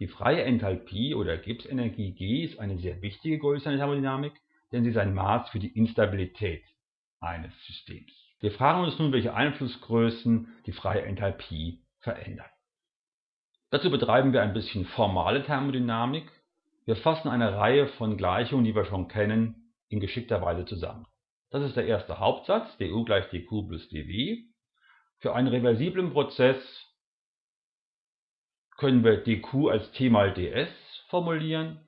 Die freie Enthalpie oder Gibbsenergie G ist eine sehr wichtige Größe in der Thermodynamik, denn sie ist ein Maß für die Instabilität eines Systems. Wir fragen uns nun, welche Einflussgrößen die freie Enthalpie verändern. Dazu betreiben wir ein bisschen formale Thermodynamik. Wir fassen eine Reihe von Gleichungen, die wir schon kennen, in geschickter Weise zusammen. Das ist der erste Hauptsatz, du gleich dq plus dw. Für einen reversiblen Prozess können wir dq als t mal ds formulieren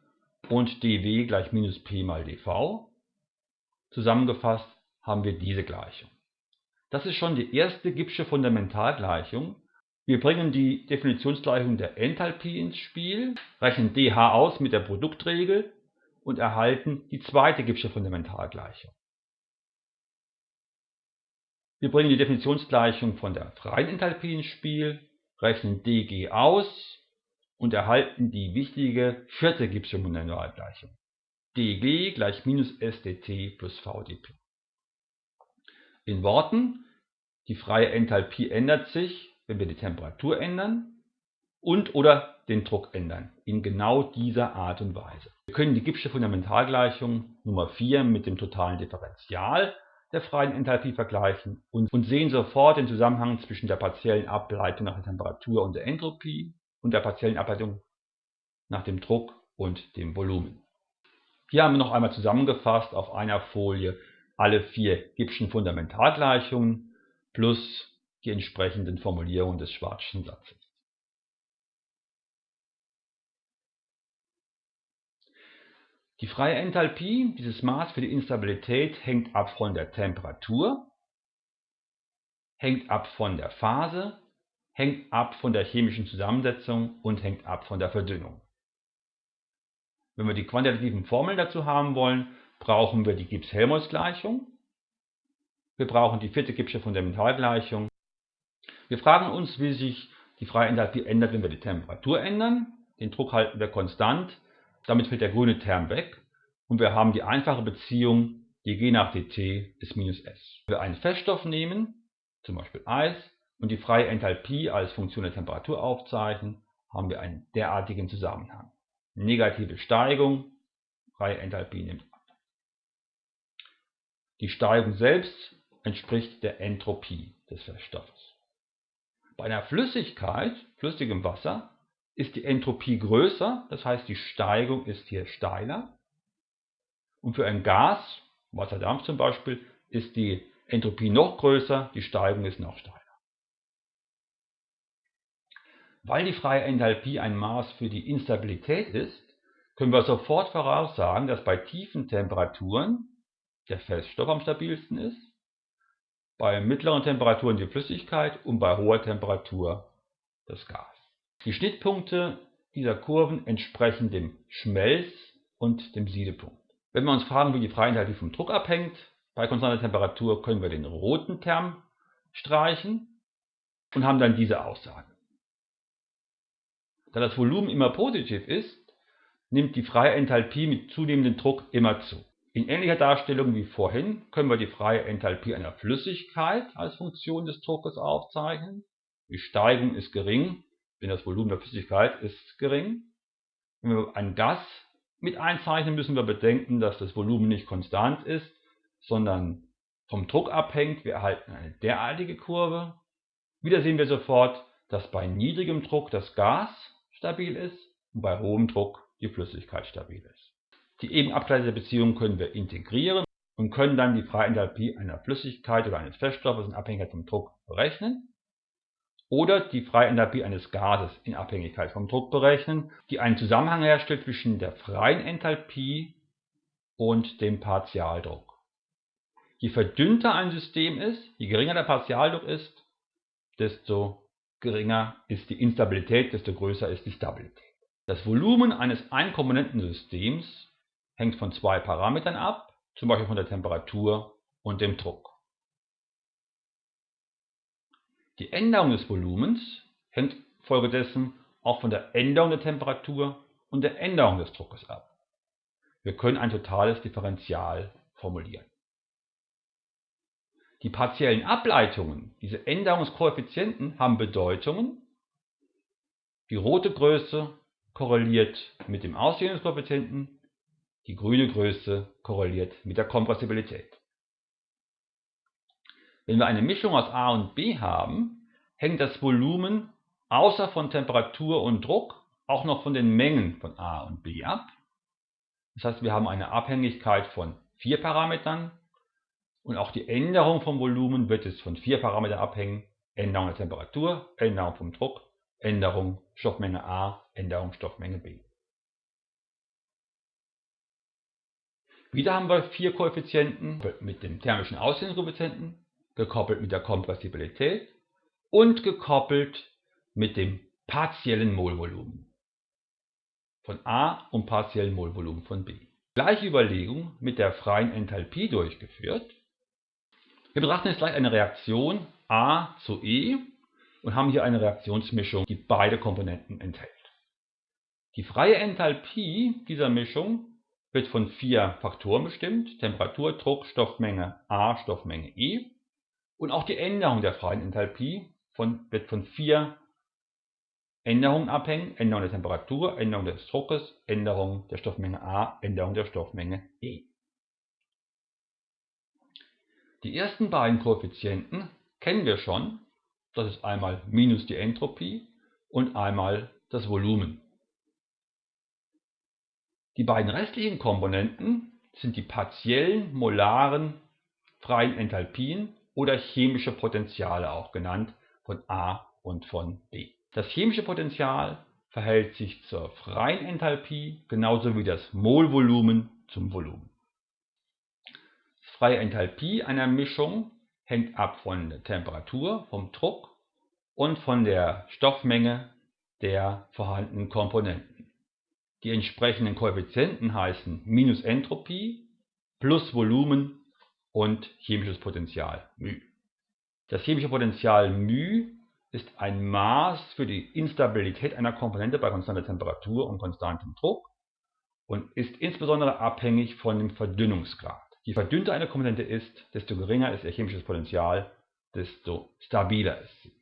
und dw gleich minus p mal dv. Zusammengefasst haben wir diese Gleichung. Das ist schon die erste Gibbsche Fundamentalgleichung. Wir bringen die Definitionsgleichung der Enthalpie ins Spiel, rechnen dH aus mit der Produktregel und erhalten die zweite Gibbsche Fundamentalgleichung. Wir bringen die Definitionsgleichung von der freien Enthalpie ins Spiel, rechnen dG aus und erhalten die wichtige vierte Gibbsche Fundamentalgleichung. dG gleich minus SDT plus VdP. In Worten, die freie Enthalpie ändert sich, wenn wir die Temperatur ändern und oder den Druck ändern, in genau dieser Art und Weise. Wir können die Gibbsche Fundamentalgleichung Nummer 4 mit dem totalen Differential der freien Enthalpie vergleichen und, sehen sofort den Zusammenhang zwischen der partiellen Ableitung nach der Temperatur und der Entropie und der partiellen Ableitung nach dem Druck und dem Volumen. Hier haben wir noch einmal zusammengefasst auf einer Folie alle vier Gibbschen Fundamentalgleichungen plus die entsprechenden Formulierungen des Schwarzschen Satzes. Die freie Enthalpie, dieses Maß für die Instabilität, hängt ab von der Temperatur, hängt ab von der Phase, hängt ab von der chemischen Zusammensetzung und hängt ab von der Verdünnung. Wenn wir die quantitativen Formeln dazu haben wollen, brauchen wir die Gibbs-Helmholtz-Gleichung. Wir brauchen die vierte Gibbsche Fundamentalgleichung. Wir fragen uns, wie sich die freie Enthalpie ändert, wenn wir die Temperatur ändern. Den Druck halten wir konstant damit fällt der grüne Term weg und wir haben die einfache Beziehung dG nach dt ist minus S. Wenn wir einen Feststoff nehmen, zum Beispiel Eis, und die freie Enthalpie als Funktion der Temperatur aufzeichnen, haben wir einen derartigen Zusammenhang. Negative Steigung, freie Enthalpie nimmt ab. Die Steigung selbst entspricht der Entropie des Feststoffes. Bei einer Flüssigkeit, flüssigem Wasser, ist die Entropie größer, das heißt die Steigung ist hier steiler. Und für ein Gas, Wasserdampf zum Beispiel, ist die Entropie noch größer, die Steigung ist noch steiler. Weil die freie Enthalpie ein Maß für die Instabilität ist, können wir sofort voraussagen, dass bei tiefen Temperaturen der Feststoff am stabilsten ist, bei mittleren Temperaturen die Flüssigkeit und bei hoher Temperatur das Gas. Die Schnittpunkte dieser Kurven entsprechen dem Schmelz- und dem Siedepunkt. Wenn wir uns fragen, wie die Freienthalpie vom Druck abhängt, bei konstanter Temperatur können wir den roten Term streichen und haben dann diese Aussage. Da das Volumen immer positiv ist, nimmt die freie Enthalpie mit zunehmendem Druck immer zu. In ähnlicher Darstellung wie vorhin können wir die freie Enthalpie einer Flüssigkeit als Funktion des Druckes aufzeichnen. Die Steigung ist gering, denn das Volumen der Flüssigkeit ist gering. Wenn wir ein Gas mit einzeichnen, müssen wir bedenken, dass das Volumen nicht konstant ist, sondern vom Druck abhängt. Wir erhalten eine derartige Kurve. Wieder sehen wir sofort, dass bei niedrigem Druck das Gas stabil ist und bei hohem Druck die Flüssigkeit stabil ist. Die eben abgeleitete Beziehung können wir integrieren und können dann die Freienthalpie einer Flüssigkeit oder eines Feststoffes in Abhängigkeit vom Druck berechnen oder die Freienthalpie eines Gases in Abhängigkeit vom Druck berechnen, die einen Zusammenhang herstellt zwischen der freien Enthalpie und dem Partialdruck. Je verdünnter ein System ist, je geringer der Partialdruck ist, desto geringer ist die Instabilität, desto größer ist die Stabilität. Das Volumen eines Einkomponentensystems hängt von zwei Parametern ab, zum Beispiel von der Temperatur und dem Druck. Die Änderung des Volumens hängt folgedessen auch von der Änderung der Temperatur und der Änderung des Druckes ab. Wir können ein totales Differential formulieren. Die partiellen Ableitungen, diese Änderungskoeffizienten, haben Bedeutungen. Die rote Größe korreliert mit dem Ausdehnungskoeffizienten, die grüne Größe korreliert mit der Kompressibilität. Wenn wir eine Mischung aus A und B haben, hängt das Volumen außer von Temperatur und Druck auch noch von den Mengen von A und B ab. Das heißt, wir haben eine Abhängigkeit von vier Parametern und auch die Änderung vom Volumen wird es von vier Parametern abhängen. Änderung der Temperatur, Änderung vom Druck, Änderung Stoffmenge A, Änderung Stoffmenge B. Wieder haben wir vier Koeffizienten mit dem thermischen Ausdehnungskoeffizienten, gekoppelt mit der Kompressibilität und gekoppelt mit dem partiellen Molvolumen von A und partiellen Molvolumen von B. Gleiche Überlegung mit der freien Enthalpie durchgeführt. Wir betrachten jetzt gleich eine Reaktion A zu E und haben hier eine Reaktionsmischung, die beide Komponenten enthält. Die freie Enthalpie dieser Mischung wird von vier Faktoren bestimmt, Temperatur, Druck, Stoffmenge A, Stoffmenge E. Und auch die Änderung der freien Enthalpie von, wird von vier Änderungen abhängen, Änderung der Temperatur, Änderung des Druckes, Änderung der Stoffmenge A, Änderung der Stoffmenge E. Die ersten beiden Koeffizienten kennen wir schon. Das ist einmal minus die Entropie und einmal das Volumen. Die beiden restlichen Komponenten sind die partiellen molaren freien Enthalpien oder chemische Potentiale auch genannt von A und von B. Das chemische Potential verhält sich zur freien Enthalpie genauso wie das Molvolumen zum Volumen. Die freie Enthalpie einer Mischung hängt ab von der Temperatur, vom Druck und von der Stoffmenge der vorhandenen Komponenten. Die entsprechenden Koeffizienten heißen minus Entropie plus Volumen und chemisches Potential μ. Das chemische Potential μ ist ein Maß für die Instabilität einer Komponente bei konstanter Temperatur und konstantem Druck und ist insbesondere abhängig von dem Verdünnungsgrad. Je verdünnter eine Komponente ist, desto geringer ist ihr chemisches Potential, desto stabiler ist sie.